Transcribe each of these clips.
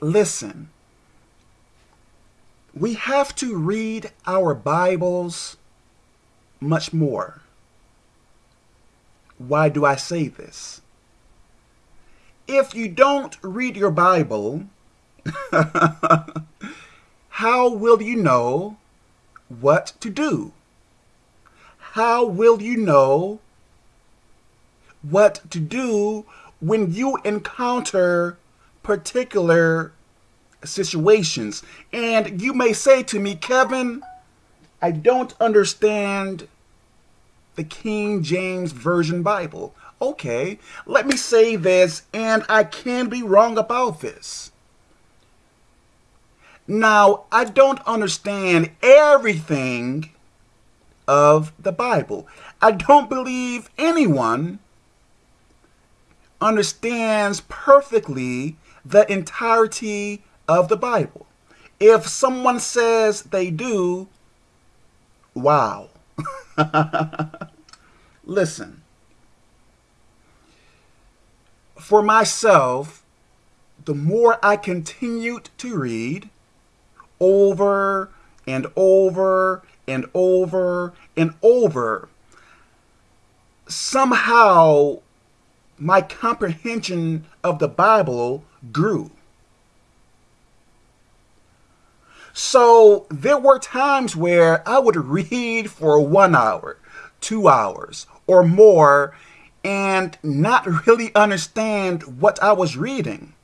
listen, we have to read our Bibles much more. Why do I say this? If you don't read your Bible, how will you know what to do? How will you know what to do when you encounter particular situations? And you may say to me, Kevin, I don't understand the King James Version Bible. Okay, let me say this, and I can be wrong about this. Now, I don't understand everything of the Bible. I don't believe anyone understands perfectly the entirety of the Bible. If someone says they do, wow. Listen, for myself, the more I continued to read over and over and over and over, somehow my comprehension of the Bible grew. So there were times where I would read for one hour, two hours, or more, and not really understand what I was reading.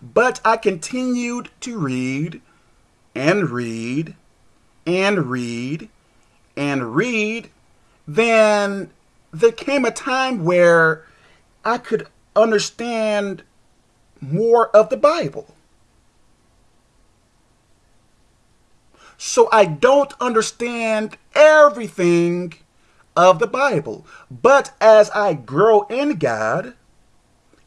But I continued to read and read and read and read. Then there came a time where I could understand more of the Bible. So I don't understand everything of the Bible. But as I grow in God,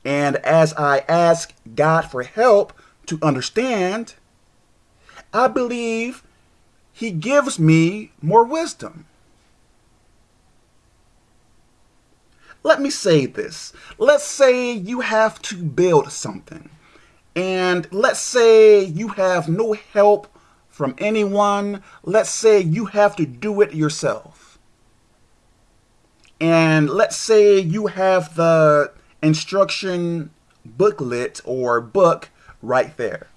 and as I ask God for help to understand, I believe He gives me more wisdom. Let me say this. Let's say you have to build something. And let's say you have no help from anyone. Let's say you have to do it yourself. And let's say you have the instruction booklet or book right there.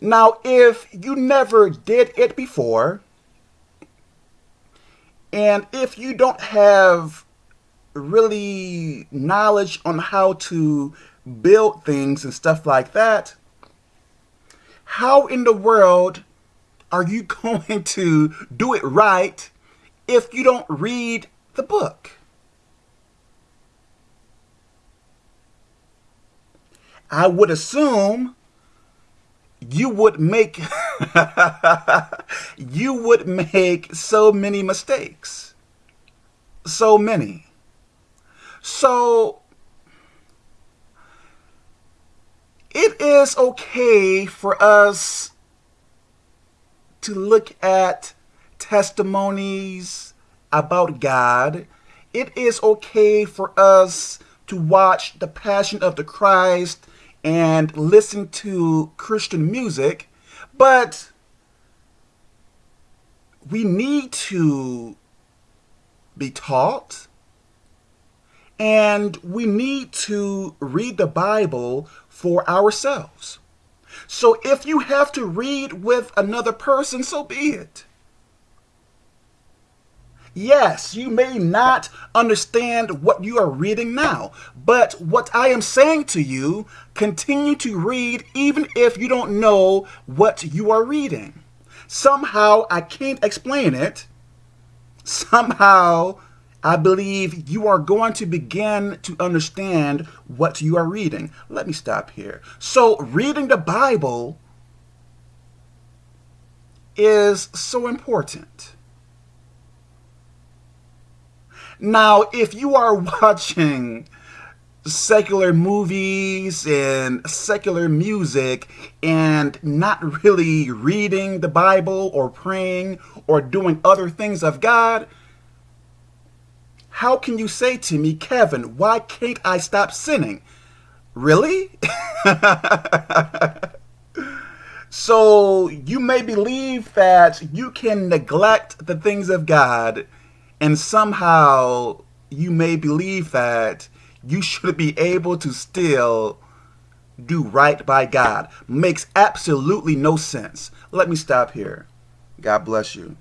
Now, if you never did it before, and if you don't have really knowledge on how to build things and stuff like that, how in the world are you going to do it right if you don't read the book? I would assume you would make you would make so many mistakes. So many. So it is okay for us to look at testimonies about God. It is okay for us to watch The Passion of the Christ and listen to Christian music, but we need to be taught and we need to read the Bible for ourselves. So if you have to read with another person, so be it. Yes, you may not understand what you are reading now, but what I am saying to you, continue to read even if you don't know what you are reading. Somehow, I can't explain it. Somehow, I believe you are going to begin to understand what you are reading. Let me stop here. So, reading the Bible is so important. Now, if you are watching secular movies and secular music and not really reading the Bible or praying or doing other things of God, how can you say to me, Kevin, why can't I stop sinning? Really? so you may believe that you can neglect the things of God and somehow you may believe that you should be able to still do right by God. Makes absolutely no sense. Let me stop here. God bless you.